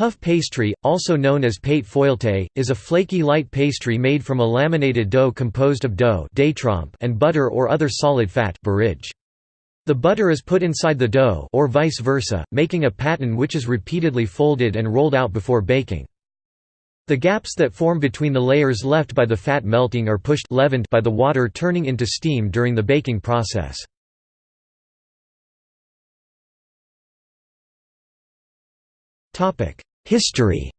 Puff pastry, also known as pate feuilleté, is a flaky light pastry made from a laminated dough composed of dough and butter or other solid fat. The butter is put inside the dough or vice versa, making a pattern which is repeatedly folded and rolled out before baking. The gaps that form between the layers left by the fat melting are pushed leavened by the water turning into steam during the baking process. History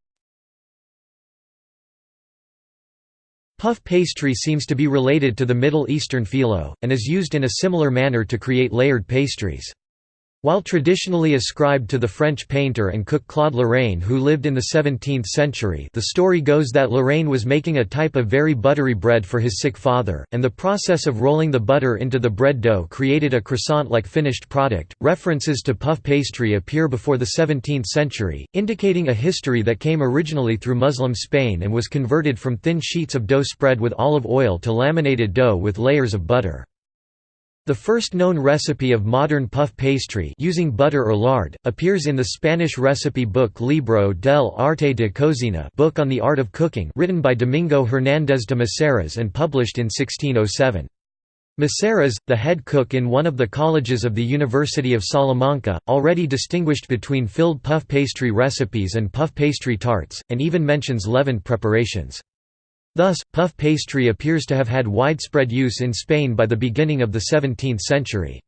Puff pastry seems to be related to the Middle Eastern phyllo, and is used in a similar manner to create layered pastries. While traditionally ascribed to the French painter and cook Claude Lorrain who lived in the 17th century the story goes that Lorrain was making a type of very buttery bread for his sick father, and the process of rolling the butter into the bread dough created a croissant-like finished product. References to puff pastry appear before the 17th century, indicating a history that came originally through Muslim Spain and was converted from thin sheets of dough spread with olive oil to laminated dough with layers of butter. The first known recipe of modern puff pastry using butter or lard, appears in the Spanish recipe book Libro del Arte de Cocina book on the art of cooking written by Domingo Hernández de Maceras and published in 1607. Maceras, the head cook in one of the colleges of the University of Salamanca, already distinguished between filled puff pastry recipes and puff pastry tarts, and even mentions leavened preparations. Thus, puff pastry appears to have had widespread use in Spain by the beginning of the 17th century.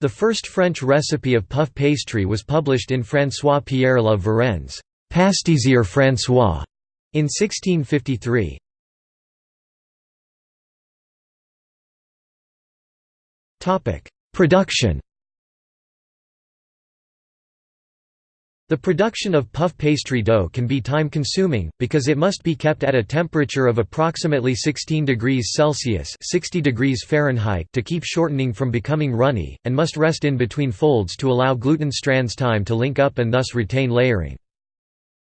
The first French recipe of puff pastry was published in François-Pierre La Varenne's «Pastisier François in 1653. Production The production of puff pastry dough can be time-consuming, because it must be kept at a temperature of approximately 16 degrees Celsius 60 degrees Fahrenheit to keep shortening from becoming runny, and must rest in between folds to allow gluten strands time to link up and thus retain layering.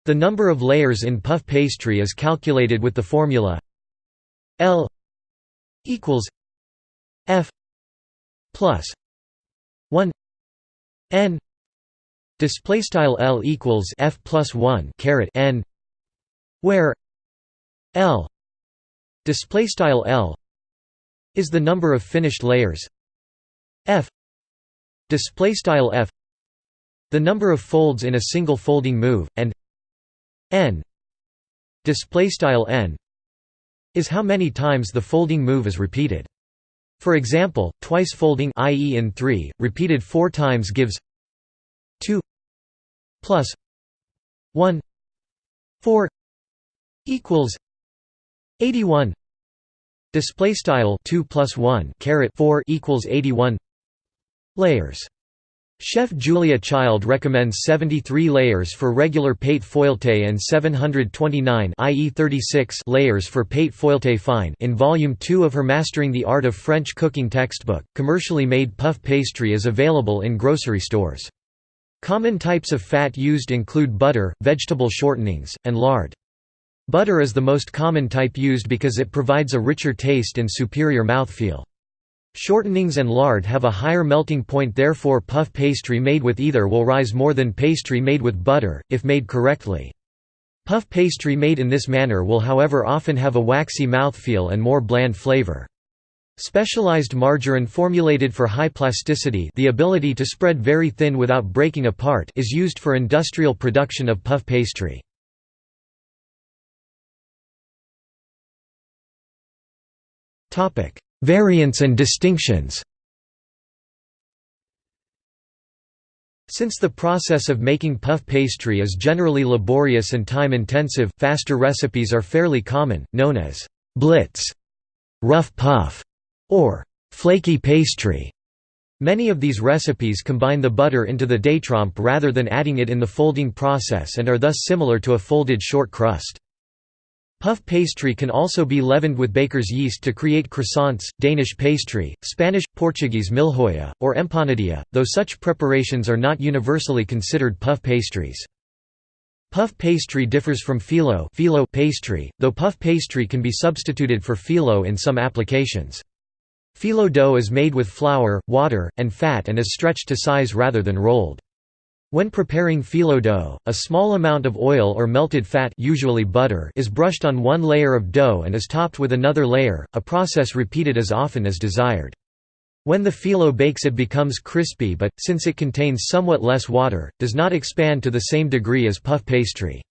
The number of layers in puff pastry is calculated with the formula L equals F plus 1 N Display style L equals F plus one caret N where L display style L is the number of finished layers F display style F the number of folds in a single folding move and N display style N is how many times the folding move is repeated. For example, twice folding i.e. in 3, repeated 4 times gives 2 plus 1 4 equals 81 display style 2 plus 1 caret 4 equals 81 layers Chef Julia Child recommends 73 layers for regular pate feuilleté and 729 i.e. 36 layers for pate feuilleté fine in volume 2 of her Mastering the Art of French Cooking textbook. Commercially made puff pastry is available in grocery stores. Common types of fat used include butter, vegetable shortenings, and lard. Butter is the most common type used because it provides a richer taste and superior mouthfeel. Shortenings and lard have a higher melting point therefore puff pastry made with either will rise more than pastry made with butter, if made correctly. Puff pastry made in this manner will however often have a waxy mouthfeel and more bland flavor. Specialized margarine formulated for high plasticity the ability to spread very thin without breaking apart is used for industrial production of puff pastry. Variants and distinctions Since the process of making puff pastry is generally laborious and time-intensive, faster recipes are fairly common, known as «blitz», «rough puff», or flaky pastry. Many of these recipes combine the butter into the détrempe rather than adding it in the folding process and are thus similar to a folded short crust. Puff pastry can also be leavened with baker's yeast to create croissants, Danish pastry, Spanish, Portuguese milhoja, or empanadilla, though such preparations are not universally considered puff pastries. Puff pastry differs from phyllo, phyllo pastry, though puff pastry can be substituted for phyllo in some applications. Phyllo dough is made with flour, water, and fat and is stretched to size rather than rolled. When preparing phyllo dough, a small amount of oil or melted fat usually butter is brushed on one layer of dough and is topped with another layer, a process repeated as often as desired. When the phyllo bakes it becomes crispy but, since it contains somewhat less water, does not expand to the same degree as puff pastry.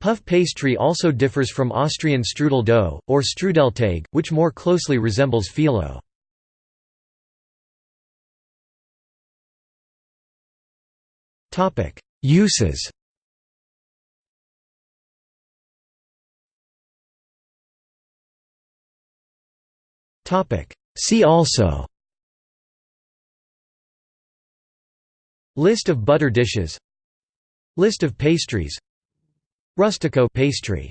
Puff pastry also differs from Austrian strudel dough, or strudelteig, which more closely resembles phyllo. Uses Topic: See also List of butter dishes List of pastries Rustico pastry